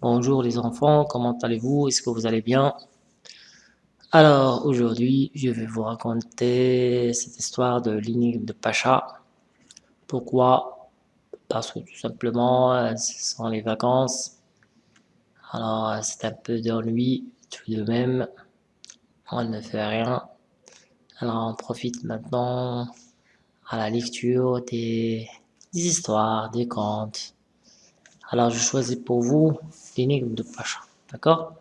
Bonjour les enfants, comment allez-vous? Est-ce que vous allez bien? Alors aujourd'hui, je vais vous raconter cette histoire de l'énigme de Pacha. Pourquoi? Parce que tout simplement, ce sont les vacances. Alors c'est un peu d'ennui tout de même. On ne fait rien. Alors on profite maintenant à la lecture des, des histoires, des contes. Alors je choisis pour vous l'énigme de Pacha, d'accord?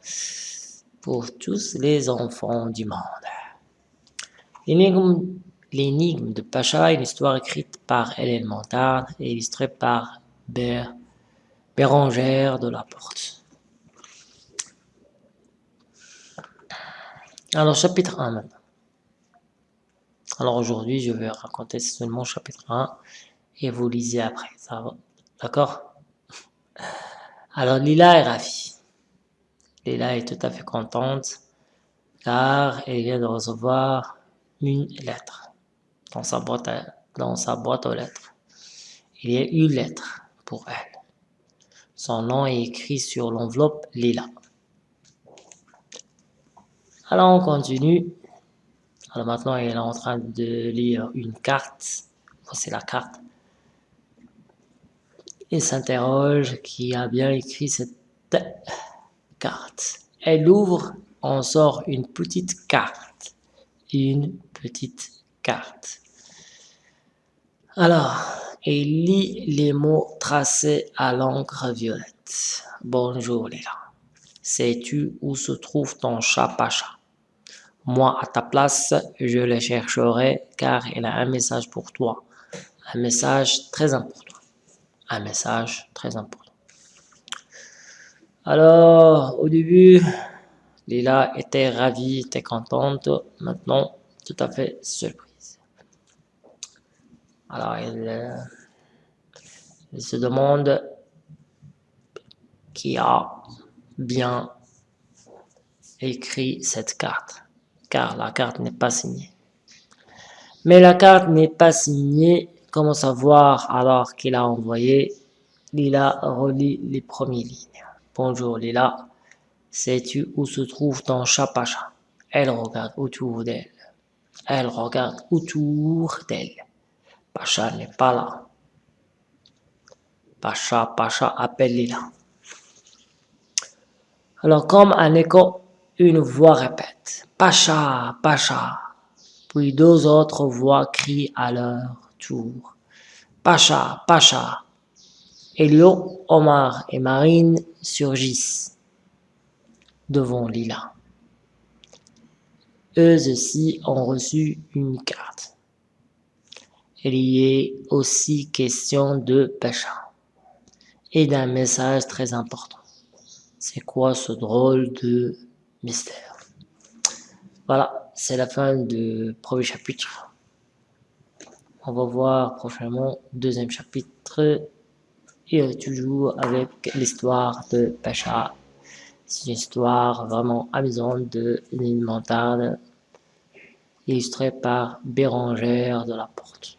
Pour tous les enfants du monde. L'énigme de Pacha est une histoire écrite par Hélène Montard et illustrée par Bérangère de la Porte. Alors chapitre 1 maintenant. Alors aujourd'hui, je vais raconter seulement chapitre 1 et vous lisez après, D'accord? Alors Lila est ravie. Lila est tout à fait contente car elle vient de recevoir une lettre dans sa boîte, dans sa boîte aux lettres. Il y a une lettre pour elle. Son nom est écrit sur l'enveloppe Lila. Alors on continue. Alors maintenant, elle est en train de lire une carte. Voici la carte. Et s'interroge qui a bien écrit cette carte. Elle ouvre, on sort une petite carte. Une petite carte. Alors, elle lit les mots tracés à l'encre violette. Bonjour Léla. Sais-tu où se trouve ton chat Pacha? Moi, à ta place, je le chercherai car il a un message pour toi. Un message très important. Un message très important. Alors, au début, Lila était ravie, était contente. Maintenant, tout à fait surprise. Alors, elle, elle se demande qui a bien écrit cette carte car la carte n'est pas signée. Mais la carte n'est pas signée, comment savoir alors qu'il a envoyé Lila relit les premières lignes. Bonjour Lila, sais-tu où se trouve ton chat Pacha? Elle regarde autour d'elle. Elle regarde autour d'elle. Pacha n'est pas là. Pacha, Pacha appelle Lila. Alors comme un écho une voix répète « Pacha, Pacha !» Puis deux autres voix crient à leur tour « Pacha, Pacha !» Elio, Omar et Marine surgissent devant Lila. Eux aussi ont reçu une carte. Il y est aussi question de Pacha et d'un message très important. C'est quoi ce drôle de mystère? Voilà, c'est la fin du premier chapitre. On va voir prochainement deuxième chapitre et toujours avec l'histoire de Pacha. C'est une histoire vraiment amusante de Nine Montarde, illustrée par Bérangère de la Porte.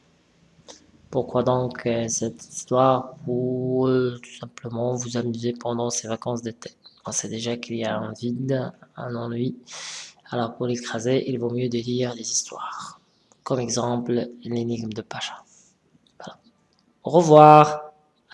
Pourquoi donc euh, cette histoire Pour euh, tout simplement vous amuser pendant ces vacances d'été? On sait déjà qu'il y a un vide, un ennui. Alors pour l'écraser, il vaut mieux de lire des histoires. Comme exemple, l'énigme de Pacha. Au revoir